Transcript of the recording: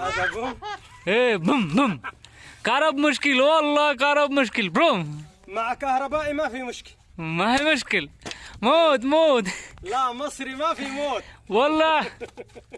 هذا بوم إيه بوم بوم كهرب مشكل والله كهرب مشكل بروم مع كهربائي ما في مشكل. ما هي مشكل. موت موت. لا مصري ما في موت. والله.